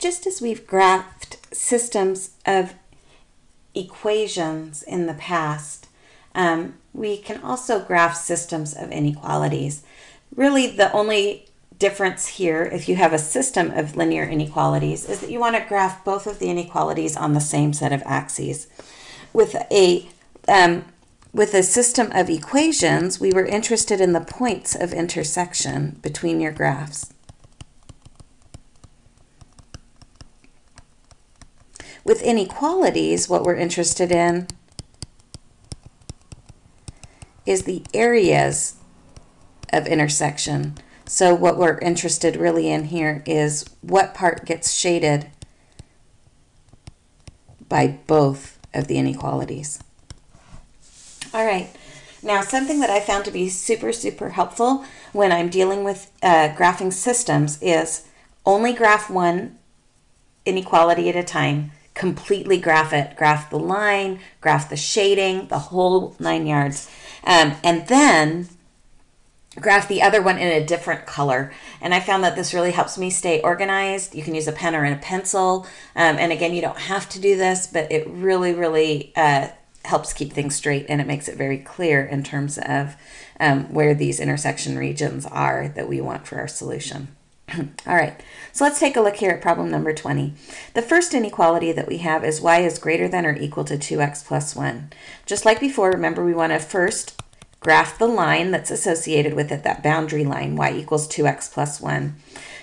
just as we've graphed systems of equations in the past, um, we can also graph systems of inequalities. Really, the only difference here, if you have a system of linear inequalities, is that you want to graph both of the inequalities on the same set of axes. With a um, with a system of equations, we were interested in the points of intersection between your graphs. With inequalities, what we're interested in is the areas of intersection. So what we're interested really in here is what part gets shaded by both of the inequalities. All right. Now, something that I found to be super, super helpful when I'm dealing with uh, graphing systems is only graph one inequality at a time, completely graph it, graph the line, graph the shading, the whole nine yards, um, and then graph the other one in a different color. And I found that this really helps me stay organized. You can use a pen or a pencil. Um, and again, you don't have to do this, but it really, really uh, helps keep things straight and it makes it very clear in terms of um, where these intersection regions are that we want for our solution. All right, so let's take a look here at problem number 20. The first inequality that we have is y is greater than or equal to 2x plus 1. Just like before, remember we want to first graph the line that's associated with it, that boundary line, y equals 2x plus 1.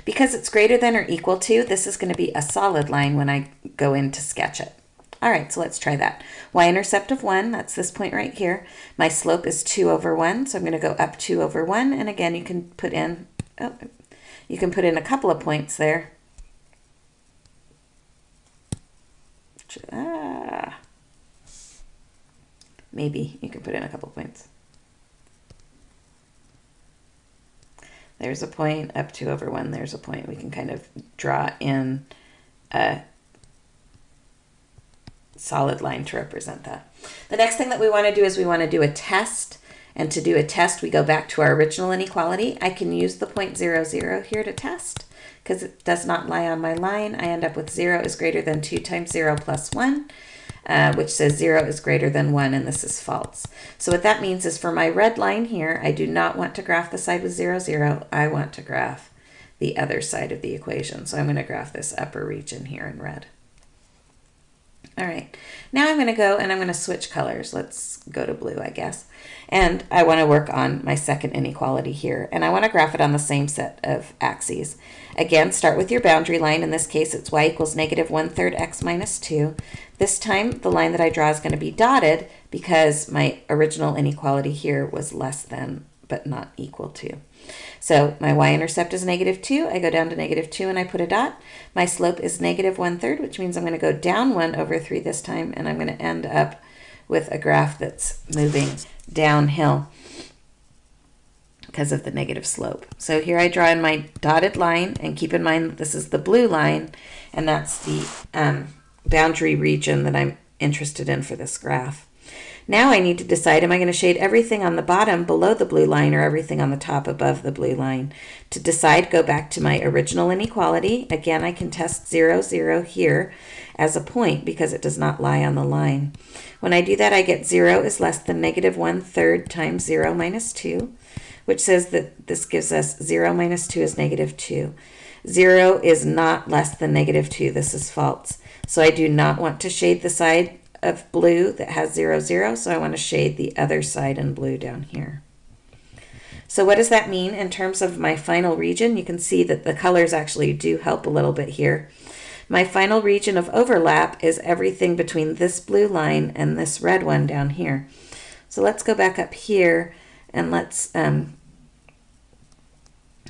Because it's greater than or equal to, this is going to be a solid line when I go in to sketch it. All right, so let's try that. y-intercept of 1, that's this point right here. My slope is 2 over 1, so I'm going to go up 2 over 1. And again, you can put in, oh, you can put in a couple of points there. Ah, maybe you can put in a couple points. There's a point, up 2 over 1, there's a point. We can kind of draw in a solid line to represent that. The next thing that we want to do is we want to do a test. And to do a test, we go back to our original inequality. I can use the point zero zero here to test because it does not lie on my line. I end up with 0 is greater than 2 times 0 plus 1, uh, which says 0 is greater than 1, and this is false. So what that means is for my red line here, I do not want to graph the side with 0, 0. I want to graph the other side of the equation. So I'm going to graph this upper region here in red. All right, now I'm going to go and I'm going to switch colors. Let's go to blue, I guess. And I want to work on my second inequality here. And I want to graph it on the same set of axes. Again, start with your boundary line. In this case, it's y equals negative 1 third x minus 2. This time, the line that I draw is going to be dotted because my original inequality here was less than but not equal to. So my y-intercept is negative 2. I go down to negative 2 and I put a dot. My slope is negative 1 third, which means I'm going to go down 1 over 3 this time, and I'm going to end up with a graph that's moving downhill because of the negative slope. So here I draw in my dotted line, and keep in mind that this is the blue line, and that's the um, boundary region that I'm interested in for this graph. Now I need to decide, am I going to shade everything on the bottom below the blue line or everything on the top above the blue line? To decide, go back to my original inequality. Again, I can test 0, 0 here as a point because it does not lie on the line. When I do that, I get 0 is less than negative 1 third times 0 minus 2, which says that this gives us 0 minus 2 is negative 2. 0 is not less than negative 2. This is false. So I do not want to shade the side of blue that has 0, 0, so I want to shade the other side in blue down here. So what does that mean in terms of my final region? You can see that the colors actually do help a little bit here. My final region of overlap is everything between this blue line and this red one down here. So let's go back up here and let's, um,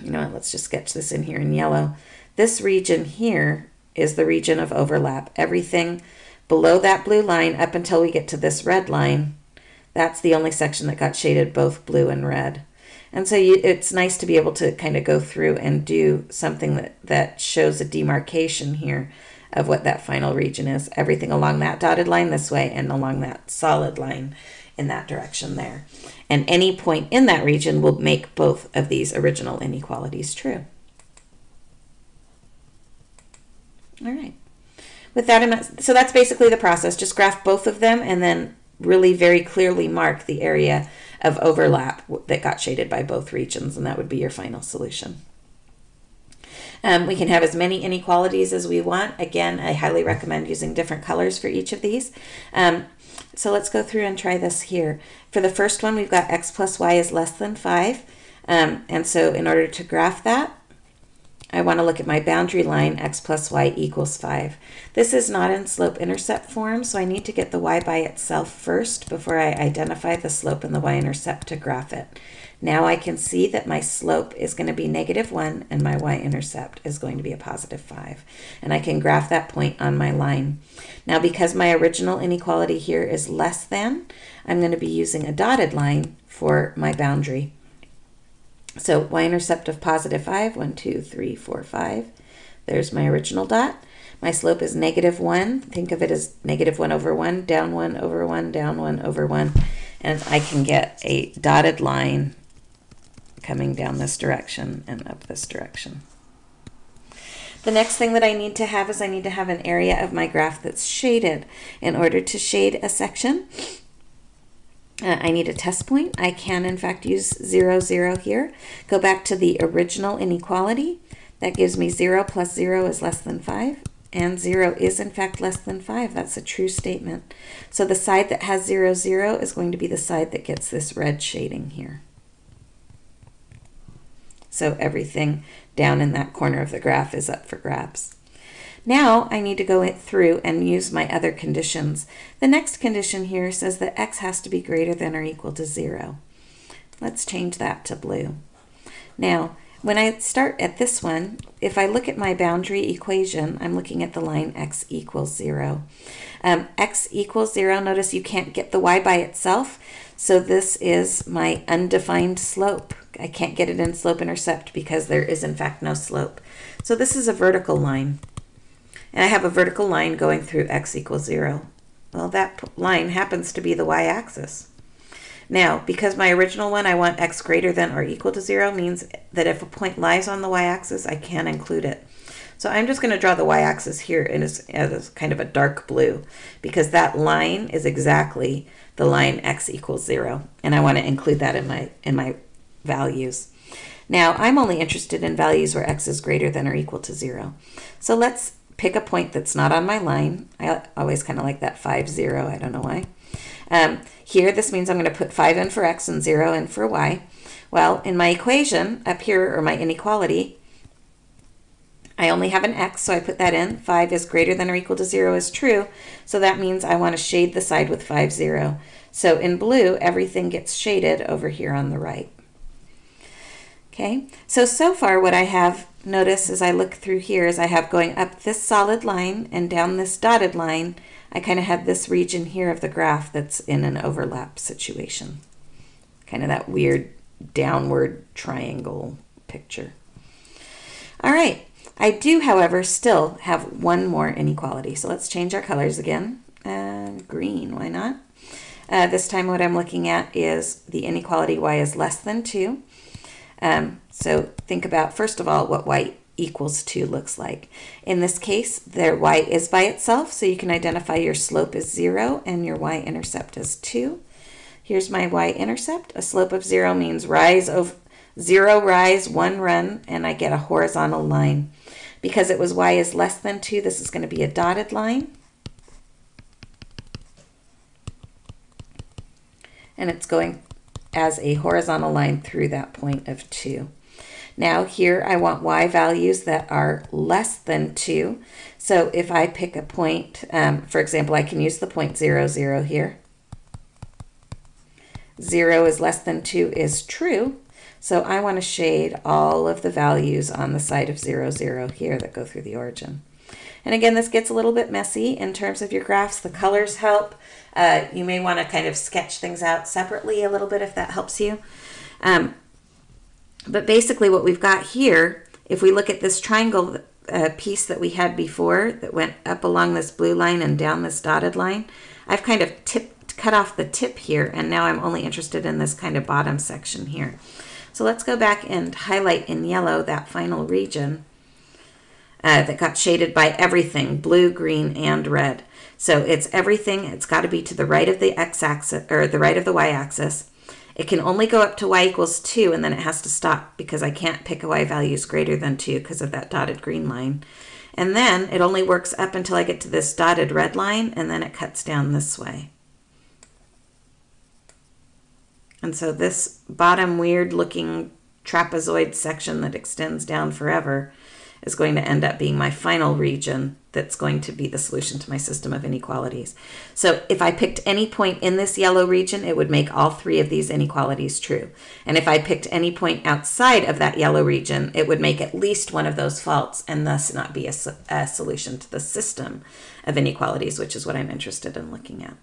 you know what, let's just sketch this in here in yellow. This region here is the region of overlap. Everything below that blue line up until we get to this red line, that's the only section that got shaded both blue and red. And so you, it's nice to be able to kind of go through and do something that, that shows a demarcation here of what that final region is. Everything along that dotted line this way and along that solid line in that direction there. And any point in that region will make both of these original inequalities true. All right. With that, amount, so that's basically the process. Just graph both of them and then really very clearly mark the area of overlap that got shaded by both regions, and that would be your final solution. Um, we can have as many inequalities as we want. Again, I highly recommend using different colors for each of these. Um, so let's go through and try this here. For the first one, we've got x plus y is less than 5. Um, and so in order to graph that, I want to look at my boundary line x plus y equals 5. This is not in slope-intercept form, so I need to get the y by itself first before I identify the slope and the y-intercept to graph it. Now I can see that my slope is going to be negative 1 and my y-intercept is going to be a positive 5. And I can graph that point on my line. Now because my original inequality here is less than, I'm going to be using a dotted line for my boundary. So y-intercept of positive 5, 1, 2, 3, 4, 5. There's my original dot. My slope is negative 1. Think of it as negative 1 over 1, down 1 over 1, down 1 over 1. And I can get a dotted line coming down this direction and up this direction. The next thing that I need to have is I need to have an area of my graph that's shaded. In order to shade a section, uh, I need a test point. I can, in fact, use 0, 0 here. Go back to the original inequality. That gives me 0 plus 0 is less than 5. And 0 is, in fact, less than 5. That's a true statement. So the side that has 0, 0 is going to be the side that gets this red shading here. So everything down in that corner of the graph is up for grabs. Now I need to go through and use my other conditions. The next condition here says that x has to be greater than or equal to 0. Let's change that to blue. Now, when I start at this one, if I look at my boundary equation, I'm looking at the line x equals 0. Um, x equals 0, notice you can't get the y by itself, so this is my undefined slope. I can't get it in slope intercept because there is in fact no slope. So this is a vertical line. And I have a vertical line going through x equals 0. Well, that line happens to be the y-axis. Now, because my original one, I want x greater than or equal to 0, means that if a point lies on the y-axis, I can include it. So I'm just going to draw the y-axis here as, as kind of a dark blue, because that line is exactly the line x equals 0, and I want to include that in my, in my values. Now, I'm only interested in values where x is greater than or equal to 0. So let's pick a point that's not on my line. I always kind of like that 5, 0. I don't know why. Um, here, this means I'm going to put 5 in for x and 0 in for y. Well, in my equation up here, or my inequality, I only have an x, so I put that in. 5 is greater than or equal to 0 is true, so that means I want to shade the side with 5, 0. So in blue, everything gets shaded over here on the right. Okay, so so far what I have, notice as I look through here, as I have going up this solid line and down this dotted line, I kind of have this region here of the graph that's in an overlap situation. Kind of that weird downward triangle picture. All right, I do, however, still have one more inequality. So let's change our colors again. Uh, green, why not? Uh, this time what I'm looking at is the inequality y is less than 2. Um, so think about, first of all, what y equals 2 looks like. In this case, their y is by itself, so you can identify your slope as 0 and your y-intercept as 2. Here's my y-intercept. A slope of 0 means rise of 0 rise, 1 run, and I get a horizontal line. Because it was y is less than 2, this is going to be a dotted line. And it's going as a horizontal line through that point of 2. Now here I want y values that are less than 2. So if I pick a point, um, for example, I can use the point 0, 0 here. 0 is less than 2 is true. So I want to shade all of the values on the side of 0, 0 here that go through the origin. And again, this gets a little bit messy in terms of your graphs. The colors help. Uh, you may want to kind of sketch things out separately a little bit if that helps you. Um, but basically what we've got here, if we look at this triangle uh, piece that we had before that went up along this blue line and down this dotted line, I've kind of tipped, cut off the tip here and now I'm only interested in this kind of bottom section here. So let's go back and highlight in yellow that final region. Uh, that got shaded by everything blue, green, and red. So it's everything. It's got to be to the right of the x-axis or the right of the y-axis. It can only go up to y equals 2 and then it has to stop because I can't pick a y values greater than 2 because of that dotted green line. And then it only works up until I get to this dotted red line and then it cuts down this way. And so this bottom weird looking trapezoid section that extends down forever is going to end up being my final region that's going to be the solution to my system of inequalities. So if I picked any point in this yellow region, it would make all three of these inequalities true. And if I picked any point outside of that yellow region, it would make at least one of those false and thus not be a, a solution to the system of inequalities, which is what I'm interested in looking at.